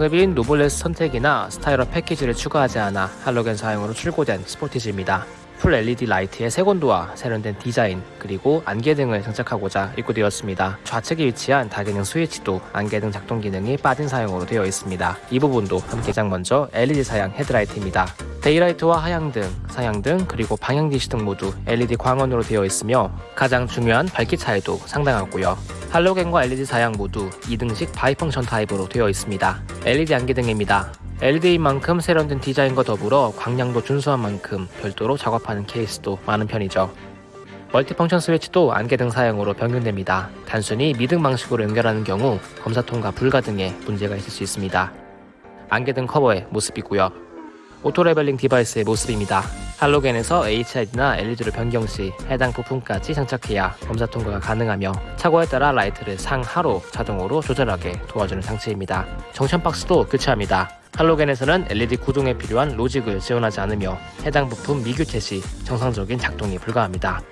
상급인 노블레스 선택이나 스타일 업 패키지를 추가하지 않아 할로겐 사양으로 출고된 스포티지입니다. 풀 LED 라이트의 색온도와 세련된 디자인 그리고 안개 등을 장착하고자 입고되었습니다. 좌측에 위치한 다기능 스위치도 안개 등 작동 기능이 빠진 사양으로 되어 있습니다. 이 부분도 함께 가장 먼저 LED 사양 헤드라이트입니다. daylight와 하향등, 상향등, 그리고 방향지시 등 모두 LED 광원으로 되어 있으며 가장 중요한 밝기 차이도 상당하고요. 할로겐과 LED 사양 모두 2등식 bi-function 타입으로 되어 있습니다. LED 안개등입니다. LED인 만큼 세련된 디자인과 더불어 광량도 준수한 만큼 별도로 작업하는 케이스도 많은 편이죠. multifunction 스위치도 안개 등 사양으로 변경됩니다. 단순히 미등 방식으로 연결하는 경우 검사 통과 불가 등의 문제가 있을 수 있습니다. 안개 등 커버의 모습이고요. auto leveling device의 모습입니다. 할로겐에서 HID나 LED를 변경 시 해당 부품까지 장착해야 검사 통과가 가능하며 차고에 따라 라이트를 상하로 자동으로 조절하게 도와주는 장치입니다. junction box도 교체합니다. 할로겐에서는 LED 구동에 필요한 로직을 지원하지 않으며 해당 부품 미교체 시 정상적인 작동이 불가합니다.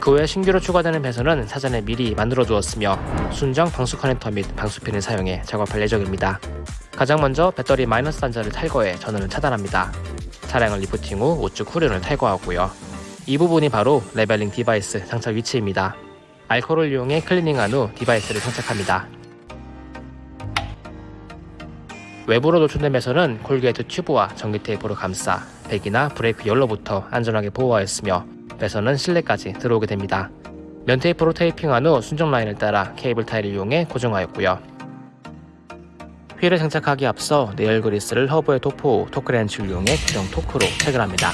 그 외 신규로 추가되는 배선은 사전에 미리 만들어 두었으며 순정 방수 커넥터 및 방수핀을 사용해 작업할 예정입니다. 가장 먼저 배터리 마이너스 단자를 탈거해 전원을 차단합니다. 차량을 리프팅 후 우측 후륜을 탈거하고요. 이 부분이 바로 leveling device 장착 위치입니다. 알코올을 이용해 클리닝한 후 device를 장착합니다. 외부로 노출된 배선은 corrugate tube와 전기 테이프로 감싸 배기나 브레이크 열로부터 안전하게 보호하였으며 배선은 실내까지 들어오게 됩니다. 면 테이프로 테이핑한 후 순정 라인을 따라 cable tie를 이용해 고정하였고요. 휠을 장착하기 앞서 nickel 그리스를 허브에 도포 후 토크렌치를 이용해 규정 토크로 체결합니다.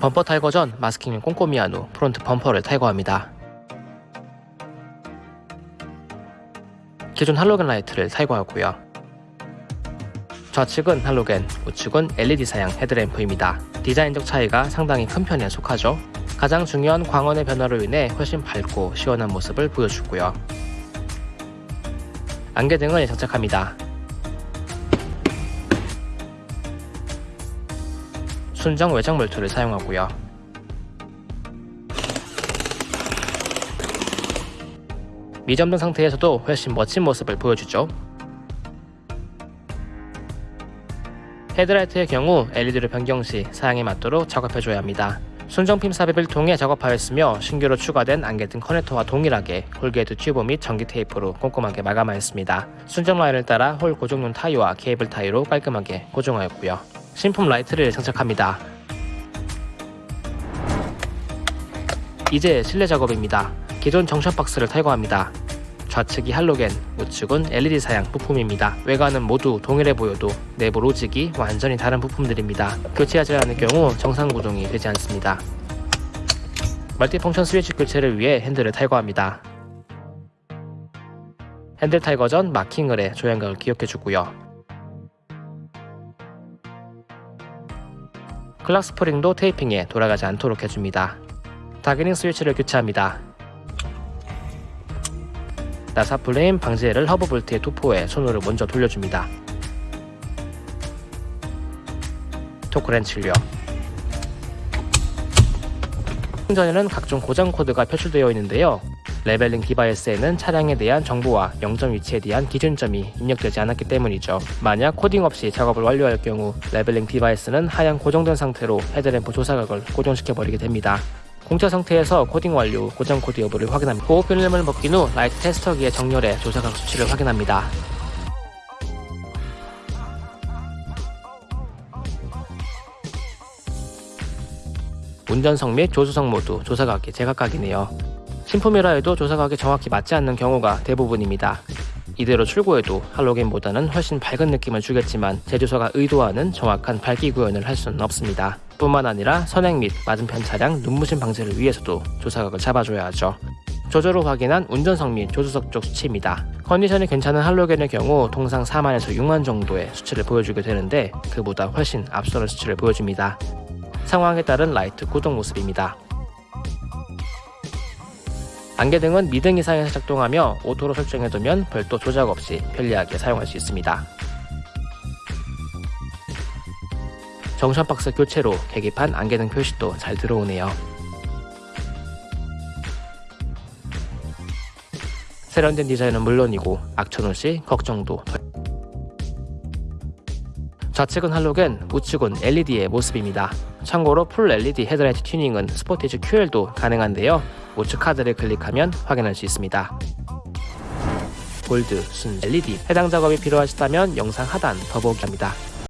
범퍼 탈거 전 마스킹을 꼼꼼히 한 후 프론트 범퍼를 탈거합니다. 기존 할로겐 라이트를 탈거하고요. 좌측은 할로겐, 우측은 LED 사양 헤드램프입니다. 디자인적 차이가 상당히 큰 편에 속하죠. 가장 중요한 광원의 변화로 인해 훨씬 밝고 시원한 모습을 보여주고요. 안개등을 장착합니다. 순정 외장 몰트를 사용하고요. 미점등 상태에서도 훨씬 멋진 모습을 보여주죠. 헤드라이트의 경우 LED로 변경 시 사양에 맞도록 작업해줘야 합니다. 순정핀 삽입을 통해 작업하였으며 신규로 추가된 안개 등 커넥터와 동일하게 corrugate tube 및 전기 테이프로 꼼꼼하게 마감하였습니다. 순정 라인을 따라 홀 고정용 tie와 cable tie로 깔끔하게 고정하였고요. 신품 라이트를 장착합니다. 이제 실내 작업입니다. 기존 정션 박스를 탈거합니다. 좌측이 할로겐, 우측은 LED 사양 부품입니다. 외관은 모두 동일해 보여도 내부 로직이 완전히 다른 부품들입니다. 교체하지 않을 경우 정상 구동이 되지 않습니다. 멀티펑션 스위치 교체를 위해 핸들을 탈거합니다. 핸들 탈거 전 마킹을 해 조향각을 기억해 주고요. clock spring도 테이핑에 돌아가지 않도록 해줍니다. 다기능 스위치를 교체합니다. 나사 풀림 방지를 허브 볼트의 도포에 손으로 먼저 돌려줍니다. 토크렌치를요. 전에는 각종 고장 코드가 표출되어 있는데요. leveling device에는 차량에 대한 정보와 영점 위치에 대한 기준점이 입력되지 않았기 때문이죠. 만약 코딩 없이 작업을 완료할 경우 leveling device는 하향 고정된 상태로 headlamp 조사각을 고정시켜버리게 됩니다. 공차 상태에서 코딩 완료, 고장 코드 여부를 확인합니다. 보호 필름을 벗긴 후 라이트 테스터기에 정렬해 조사각 수치를 확인합니다. 운전석 및 조수석 모두 조사각이 제각각이네요. 신품이라 해도 조사각이 정확히 맞지 않는 경우가 대부분입니다. 이대로 출고해도 할로겐보다는 훨씬 밝은 느낌을 주겠지만 제조사가 의도하는 정확한 밝기 구현을 할 수는 없습니다. 뿐만 아니라 선행 및 맞은편 차량 눈부심 방지를 위해서도 조사각을 잡아줘야 하죠. 조절 후 확인한 운전석 및 조수석 쪽 수치입니다. 컨디션이 괜찮은 할로겐의 경우 통상 4만에서 6만 정도의 수치를 보여주게 되는데 그보다 훨씬 앞서는 수치를 보여줍니다. 상황에 따른 라이트 구동 모습입니다. 안개등은 미등 이상에서 작동하며 auto로 설정해두면 별도 조작 없이 편리하게 사용할 수 있습니다. junction box 교체로 계기판 안개등 표시도 잘 들어오네요. 세련된 디자인은 물론이고 악천후 걱정도 덜- 좌측은 할로겐, 우측은 LED의 모습입니다. 참고로 풀 LED 헤드라이트 튜닝은 스포티지 QL도 가능한데요. 우측 카드를 클릭하면 확인할 수 있습니다. 골드, 순 LED 해당 작업이 필요하시다면 영상 하단 더보기 합니다.